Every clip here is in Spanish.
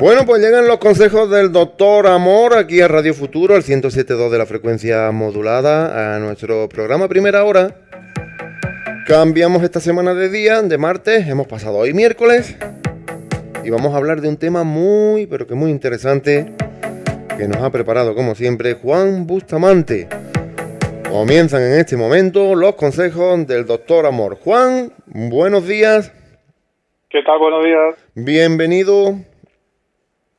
Bueno, pues llegan los consejos del doctor Amor aquí a Radio Futuro, al 107.2 de la frecuencia modulada, a nuestro programa Primera Hora. Cambiamos esta semana de día, de martes, hemos pasado hoy miércoles y vamos a hablar de un tema muy, pero que muy interesante que nos ha preparado, como siempre, Juan Bustamante. Comienzan en este momento los consejos del doctor Amor. Juan, buenos días. ¿Qué tal? Buenos días. Bienvenido.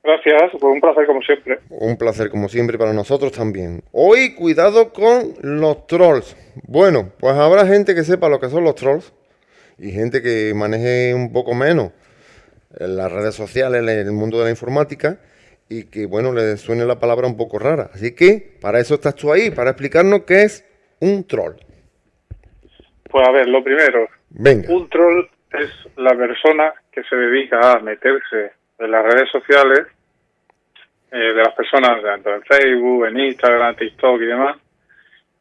Gracias, fue un placer como siempre. Un placer como siempre para nosotros también. Hoy cuidado con los trolls. Bueno, pues habrá gente que sepa lo que son los trolls y gente que maneje un poco menos en las redes sociales, el mundo de la informática y que, bueno, le suene la palabra un poco rara. Así que para eso estás tú ahí, para explicarnos qué es un troll. Pues a ver, lo primero, Venga. un troll es la persona que se dedica a meterse en las redes sociales eh, de las personas, tanto en Facebook, en Instagram, TikTok y demás.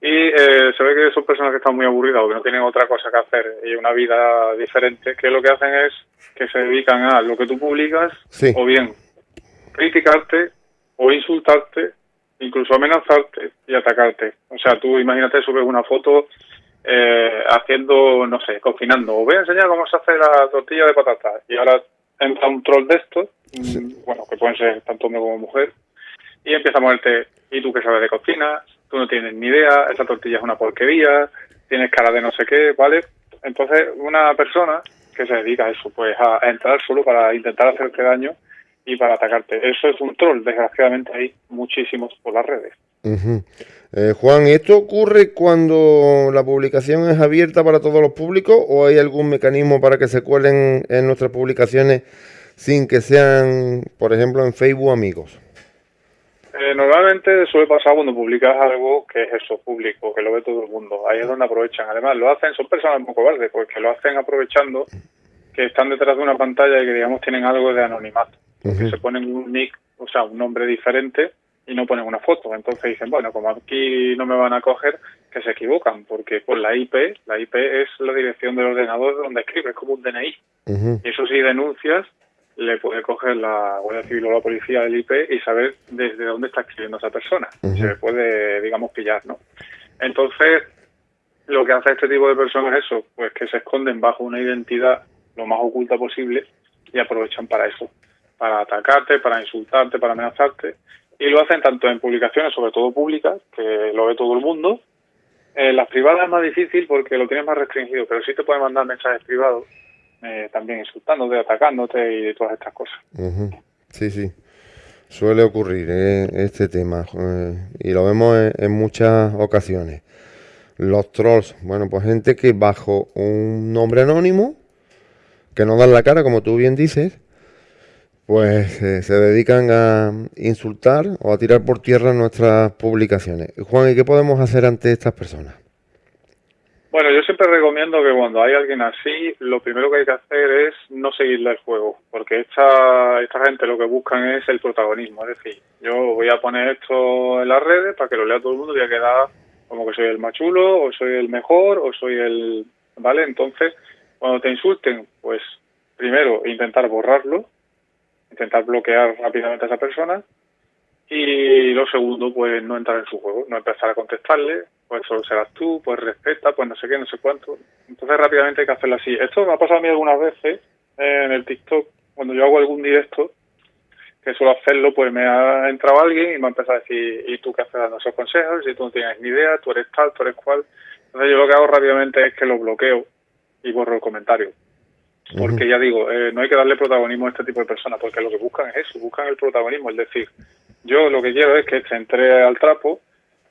Y eh, se ve que son personas que están muy aburridas o que no tienen otra cosa que hacer y una vida diferente, que lo que hacen es que se dedican a lo que tú publicas Sí. o bien criticarte o insultarte, incluso amenazarte y atacarte. O sea, tú imagínate subes una foto eh, haciendo, no sé, cocinando. Os voy a enseñar cómo se hace la tortilla de patatas. Y ahora entra un troll de estos, mm, bueno, que pueden ser tanto hombre como mujer, y empieza a moverte, ¿y tú qué sabes de cocina? Tú no tienes ni idea, esa tortilla es una porquería, tienes cara de no sé qué, ¿vale? Entonces, una persona que se dedica a eso, pues a, a entrar solo para intentar hacerte daño y para atacarte. Eso es un troll, desgraciadamente hay muchísimos por las redes. Ujú. Eh, Juan, ¿esto ocurre cuando la publicación es abierta para todos los públicos o hay algún mecanismo para que se cuelen en nuestras publicaciones sin que sean, por ejemplo, en Facebook amigos? Eh, normalmente suele pasar cuando publicas algo que es eso, público, que lo ve todo el mundo. Ahí es donde aprovechan. Además, lo hacen, son personas un poco verdes, porque lo hacen aprovechando que están detrás de una pantalla y que, digamos, tienen algo de anonimato. Que se ponen un nick, o sea, un nombre diferente y no ponen una foto. Entonces dicen, bueno, como aquí no me van a coger, que se equivocan, porque por la IP, la IP es la dirección del ordenador donde escribes, es como un DNI. Y eso si denuncias, le puede coger la Guardia Civil o la policía del IP y saber desde dónde está escribiendo esa persona. Ujú. Se le puede, digamos, pillar, ¿no? Entonces, lo que hace este tipo de personas es eso, pues que se esconden bajo una identidad lo más oculta posible y aprovechan para eso, para atacarte, para insultarte, para amenazarte. Y lo hacen tanto en publicaciones, sobre todo públicas, que lo ve todo el mundo. En las privadas es más difícil porque lo tienes más restringido, pero sí te pueden mandar mensajes privados eh, también insultándote, atacándote y todas estas cosas. Sí, sí. Suele ocurrir eh, este tema eh, y lo vemos en, en muchas ocasiones. Los trolls, bueno, pues gente que bajo un nombre anónimo, que no dan la cara, como tú bien dices, pues eh, se dedican a insultar o a tirar por tierra nuestras publicaciones. Juan, ¿y qué podemos hacer ante estas personas? Bueno, yo siempre recomiendo que cuando hay alguien así, lo primero que hay que hacer es no seguirle el juego, porque esta, esta gente lo que buscan es el protagonismo. Es decir, yo voy a poner esto en las redes para que lo lea todo el mundo y voy a quedar como que soy el más chulo, o soy el mejor, o soy el... ¿Vale? Entonces, cuando te insulten, pues primero intentar borrarlo, intentar bloquear rápidamente a esa persona, y lo segundo, pues no entrar en su juego, no empezar a contestarle, pues solo serás tú, pues respeta, pues no sé qué, no sé cuánto. Entonces rápidamente hay que hacerlo así. Esto me ha pasado a mí algunas veces en el TikTok, cuando yo hago algún directo, que suelo hacerlo, pues me ha entrado alguien y me ha empezado a decir, ¿y tú qué haces dando esos consejos? Si tú no tienes ni idea, tú eres tal, tú eres cual. Entonces yo lo que hago rápidamente es que lo bloqueo y borro el comentario. Porque ya digo, eh, no hay que darle protagonismo a este tipo de personas, porque lo que buscan es eso, buscan el protagonismo, es decir, yo lo que quiero es que se entre al trapo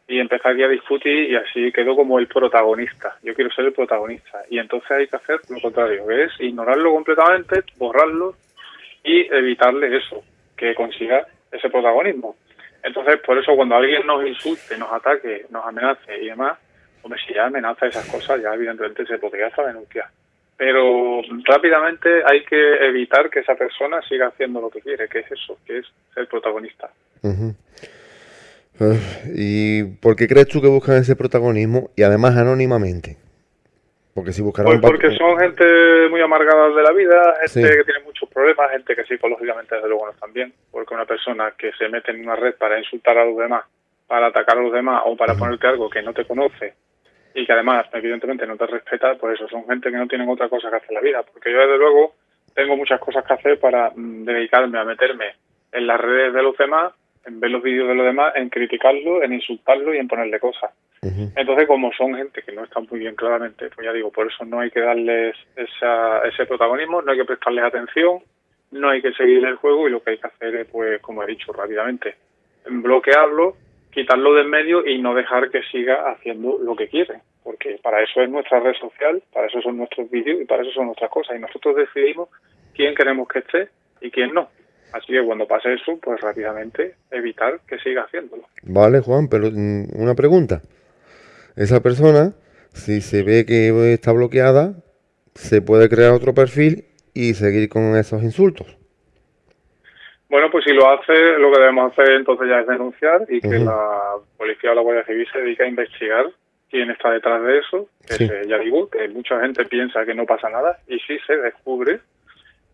y empezar aquí a discutir y así quedo como el protagonista. Yo quiero ser el protagonista. Y entonces hay que hacer lo contrario, que es ignorarlo completamente, borrarlo y evitarle eso, que consiga ese protagonismo. Entonces, por eso cuando alguien nos insulte, nos ataque, nos amenace y demás, hombre, si ya amenaza esas cosas, ya evidentemente se podría hasta denunciar. Pero rápidamente hay que evitar que esa persona siga haciendo lo que quiere, que es eso, que es ser protagonista. Eh, ¿Y por qué crees tú que buscan ese protagonismo y además anónimamente? Porque si buscaran Pues porque son gente muy amargada de la vida, gente Sí. que tiene mucho sus problemas, gente que psicológicamente desde luego no están bien, porque una persona que se mete en una red para insultar a los demás, para atacar a los demás o para ponerte algo que no te conoce y que además evidentemente no te respeta, pues eso son gente que no tienen otra cosa que hacer en la vida, porque yo desde luego tengo muchas cosas que hacer para mm, dedicarme a meterme en las redes de los demás, en ver los vídeos de los demás, en criticarlo, en insultarlo y en ponerle cosas. Entonces, como son gente que no está muy bien claramente, pues ya digo, por eso no hay que darles esa, ese protagonismo, no hay que prestarles atención, no hay que seguir el juego y lo que hay que hacer es, pues, como he dicho rápidamente, bloquearlo, quitarlo del medio y no dejar que siga haciendo lo que quiere, porque para eso es nuestra red social, para eso son nuestros vídeos y para eso son nuestras cosas y nosotros decidimos quién queremos que esté y quién no. Así que cuando pase eso, pues rápidamente evitar que siga haciéndolo. Vale, Juan, pero mm, una pregunta esa persona, si se ve que está bloqueada, se puede crear otro perfil y seguir con esos insultos. Bueno, pues si lo hace, lo que debemos hacer entonces ya es denunciar y que la policía o la Guardia Civil se dedique a investigar quién está detrás de eso. Que ya digo, que mucha gente piensa que no pasa nada y sí se descubre.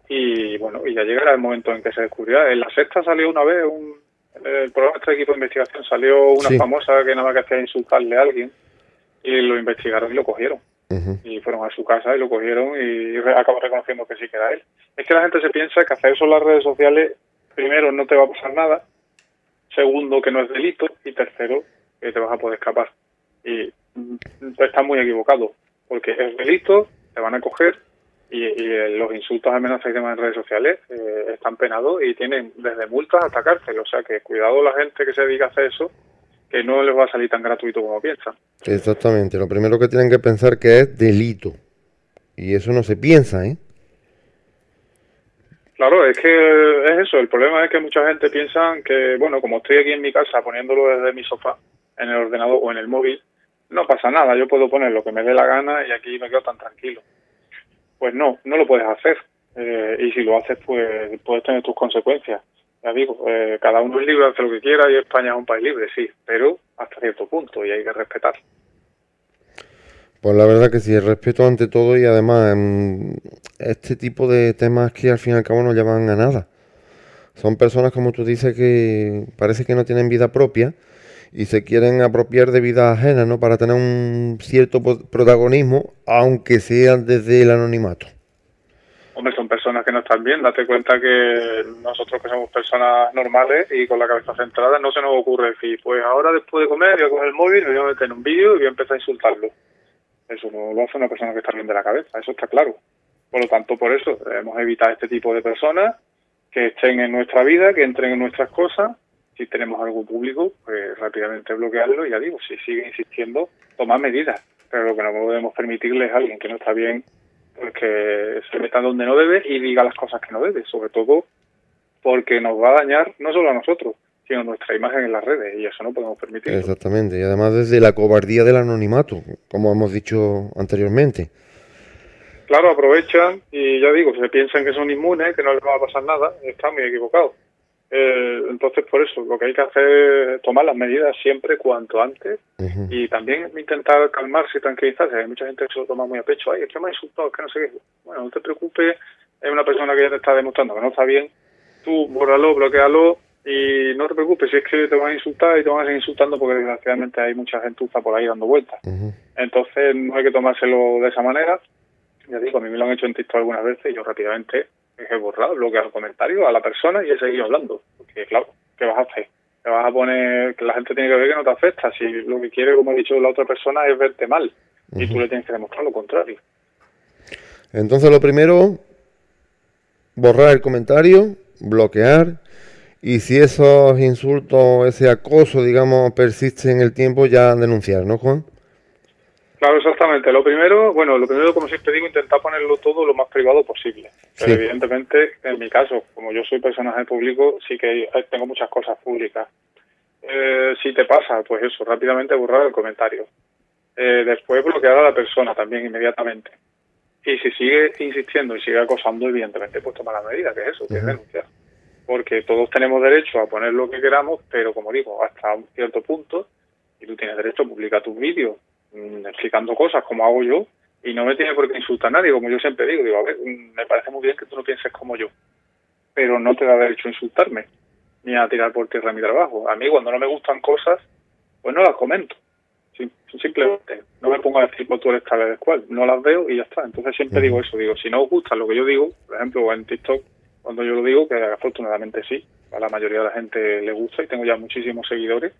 Y bueno, y ya llegará el momento en que se descubrirá. En la sexta salió una vez, un, el programa de este equipo de investigación salió una famosa que nada más que hacía insultarle a alguien y lo investigaron y lo cogieron. Y fueron a su casa y lo cogieron y acabó reconociendo que sí que era él. Es que la gente se piensa que hacer eso en las redes sociales, primero, no te va a pasar nada, segundo, que no es delito, y tercero, que te vas a poder escapar. Y estás muy equivocado, porque es delito, te van a coger, y, los insultos, amenazas y demás en redes sociales eh, están penados y tienen desde multas hasta cárcel. O sea que cuidado la gente que se dedica a hacer eso, que no les va a salir tan gratuito como piensan. Exactamente, lo primero que tienen que pensar que es delito. Y eso no se piensa, ¿eh? Claro, es que es eso. El problema es que mucha gente piensa que, bueno, como estoy aquí en mi casa poniéndolo desde mi sofá, en el ordenador o en el móvil, no pasa nada. Yo puedo poner lo que me dé la gana y aquí me quedo tan tranquilo. Pues no, no lo puedes hacer. Eh, y si lo haces, pues puedes tener tus consecuencias ya digo, eh, cada uno es libre de hacer lo que quiera y España es un país libre, sí, pero hasta cierto punto y hay que respetar. Pues la verdad que sí, el respeto ante todo y además em, este tipo de temas que al fin y al cabo no llevan a nada. Son personas, como tú dices, que parece que no tienen vida propia y se quieren apropiar de vida ajena, ¿no? Para tener un cierto protagonismo, aunque sea desde el anonimato hombre, son personas que no están bien. Date cuenta que nosotros que somos personas normales y con la cabeza centrada no se nos ocurre decir, pues ahora después de comer voy a coger el móvil, me voy a meter un vídeo y voy a empezar a insultarlo. Eso no lo hace una persona que está bien de la cabeza, eso está claro. Por lo tanto, por eso debemos evitar este tipo de personas que estén en nuestra vida, que entren en nuestras cosas. Si tenemos algo público, pues rápidamente bloquearlo y ya digo, si sigue insistiendo, tomar medidas. Pero lo que no podemos permitirle es a alguien que no está bien pues que se meta donde no debe y diga las cosas que no debe, sobre todo porque nos va a dañar no solo a nosotros, sino nuestra imagen en las redes y eso no podemos permitir. Exactamente, y además desde la cobardía del anonimato, como hemos dicho anteriormente. Claro, aprovechan y ya digo, se piensan que son inmunes, que no les va a pasar nada, están muy equivocados. Eh, entonces, por eso, lo que hay que hacer es tomar las medidas siempre cuanto antes y también intentar calmarse y tranquilizarse. Hay mucha gente que se lo toma muy a pecho. Ay, es que me ha insultado, es que no sé qué. Bueno, no te preocupes, es una persona que ya te está demostrando que no está bien. Tú bórralo, bloquealo y no te preocupes si es que te van a insultar y te van a seguir insultando porque desgraciadamente hay mucha gentuza por ahí dando vueltas. Entonces, no hay que tomárselo de esa manera. Ya digo, a mí me lo han hecho en TikTok algunas veces y yo rápidamente he borrado, bloquear los comentarios a la persona y he seguido hablando. Porque, claro, ¿qué vas a hacer? Te vas a poner que la gente tiene que ver que no te afecta. Si lo que quiere, como he dicho la otra persona, es verte mal. Y tú le tienes que demostrar lo contrario. Entonces, lo primero, borrar el comentario, bloquear. Y si esos insultos, ese acoso, digamos, persiste en el tiempo, ya denunciar, ¿no, Juan? Claro, exactamente. Lo primero, bueno, lo primero, como siempre digo, intentar ponerlo todo lo más privado posible. Pero evidentemente, en mi caso, como yo soy personaje público, sí que tengo muchas cosas públicas. Eh, si te pasa, pues eso, rápidamente borrar el comentario. Eh, después bloquear a la persona también inmediatamente. Y si sigue insistiendo y sigue acosando, evidentemente, pues tomar la medida, que es eso, que es denunciar. Porque todos tenemos derecho a poner lo que queramos, pero como digo, hasta un cierto punto, y tú tienes derecho a publicar tus vídeos Mm, explicando cosas como hago yo Y no me tiene por qué insultar nadie, como yo siempre digo, digo, a ver, me parece muy bien que tú no pienses como yo, pero no te da derecho a insultarme, ni a tirar por tierra mi trabajo. A mí cuando no me gustan cosas, pues no las comento. Simplemente no me pongo a decir, pues tú eres tal vez cual, no las veo y ya está. Entonces siempre digo eso, digo, si no os gusta lo que yo digo, por ejemplo, en TikTok, cuando yo lo digo, que afortunadamente sí, a la mayoría de la gente le gusta y tengo ya muchísimos seguidores,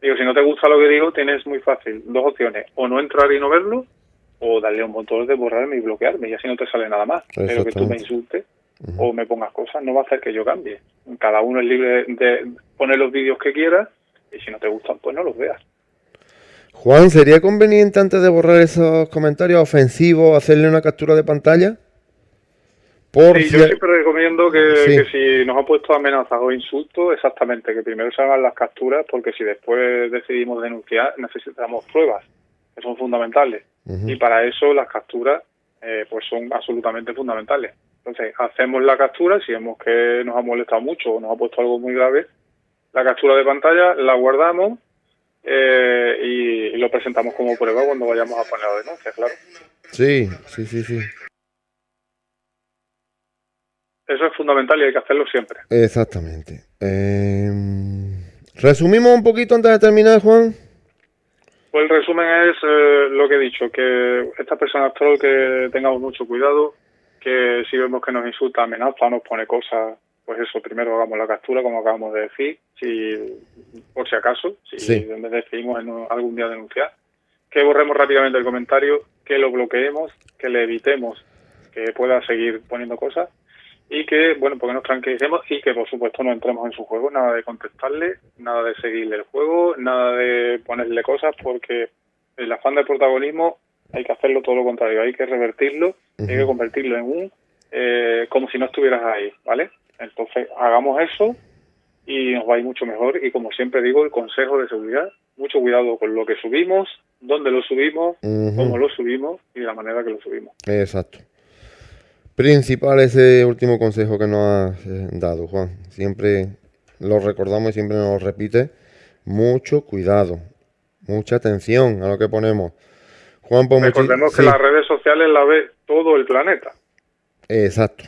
digo, si no te gusta lo que digo, tienes muy fácil dos opciones, o no entrar y no verlo, o darle un botón de borrarme y bloquearme, y así no te sale nada más. Pero que tú me insultes o me pongas cosas no va a hacer que yo cambie. Cada uno es libre de poner los vídeos que quiera y si no te gustan, pues no los veas. Juan, ¿sería conveniente antes de borrar esos comentarios ofensivos hacerle una captura de pantalla? Por sí, yo siempre recomiendo que, si nos ha puesto amenazas o insultos, exactamente, que primero se hagan las capturas, porque si después decidimos denunciar, necesitamos pruebas, que son fundamentales. Y para eso las capturas eh, pues son absolutamente fundamentales. Entonces, hacemos la captura, si vemos que nos ha molestado mucho o nos ha puesto algo muy grave, la captura de pantalla la guardamos eh, y, lo presentamos como prueba cuando vayamos a poner la denuncia, claro. Sí, sí, sí, sí. Eso es fundamental y hay que hacerlo siempre. Exactamente. Em, resumimos un poquito antes de terminar, Juan. Pues el resumen es eh, lo que he dicho, que esta persona troll que tengamos mucho cuidado, que si vemos que nos insulta, amenaza, nos pone cosas, pues eso, primero hagamos la captura, como acabamos de decir, si por si acaso, si decidimos en algún día denunciar, que borremos rápidamente el comentario, que lo bloqueemos, que le evitemos que pueda seguir poniendo cosas y que, bueno, porque nos tranquilicemos y que, por supuesto, no entremos en su juego, nada de contestarle, nada de seguirle el juego, nada de ponerle cosas, porque el afán de protagonismo hay que hacerlo todo lo contrario, hay que revertirlo, hay que convertirlo en un, eh, como si no estuvieras ahí, ¿vale? Entonces, hagamos eso y nos va a ir mucho mejor. Y como siempre digo, el consejo de seguridad, mucho cuidado con lo que subimos, dónde lo subimos, cómo lo subimos y de la manera que lo subimos. Exacto. Principal ese último consejo que nos has eh, dado, Juan. Siempre lo recordamos y siempre nos lo repite. Mucho cuidado, mucha atención a lo que ponemos. Juan, pues Recordemos que las redes sociales la ve todo el planeta. Exacto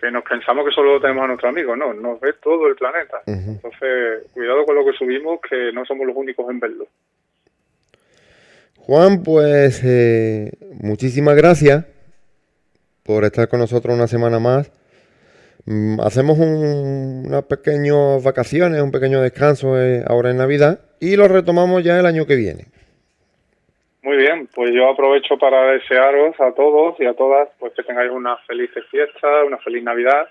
que nos pensamos que solo lo tenemos a nuestros amigos, no, nos ve todo el planeta. Entonces, cuidado con lo que subimos, que no somos los únicos en verlo. Juan, pues eh, muchísimas gracias por estar con nosotros una semana más. Mm, hacemos un, unas pequeñas vacaciones, un pequeño descanso eh, ahora en Navidad y lo retomamos ya el año que viene. Muy bien, pues yo aprovecho para desearos a todos y a todas pues que tengáis una feliz fiesta, una feliz Navidad.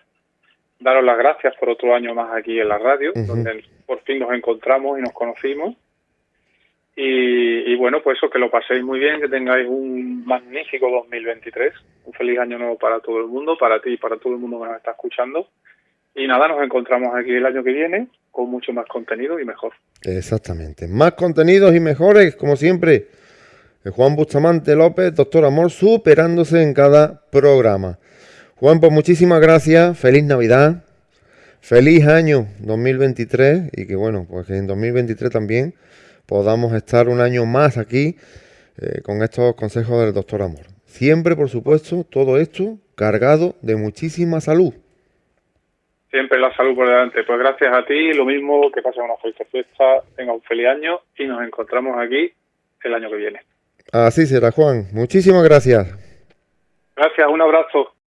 Daros las gracias por otro año más aquí en la radio, donde por fin nos encontramos y nos conocimos. Y, bueno, pues eso, que lo paséis muy bien, que tengáis un magnífico 2023, un feliz año nuevo para todo el mundo, para ti y para todo el mundo que nos está escuchando. Y nada, nos encontramos aquí el año que viene con mucho más contenido y mejor. Exactamente, más contenidos y mejores, como siempre. Juan Bustamante López, doctor Amor, superándose en cada programa. Juan, pues muchísimas gracias, feliz Navidad, feliz año 2023 y que bueno, pues que en 2023 también podamos estar un año más aquí eh, con estos consejos del doctor Amor. Siempre, por supuesto, todo esto cargado de muchísima salud. Siempre la salud por delante. Pues gracias a ti, lo mismo, que pasen una feliz fiesta, tenga un feliz año y nos encontramos aquí el año que viene. Así será, Juan. Muchísimas gracias. Gracias, un abrazo.